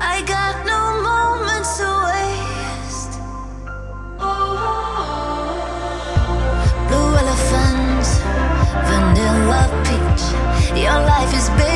I got no moments to waste. Blue elephant, vanilla peach. Your life is big.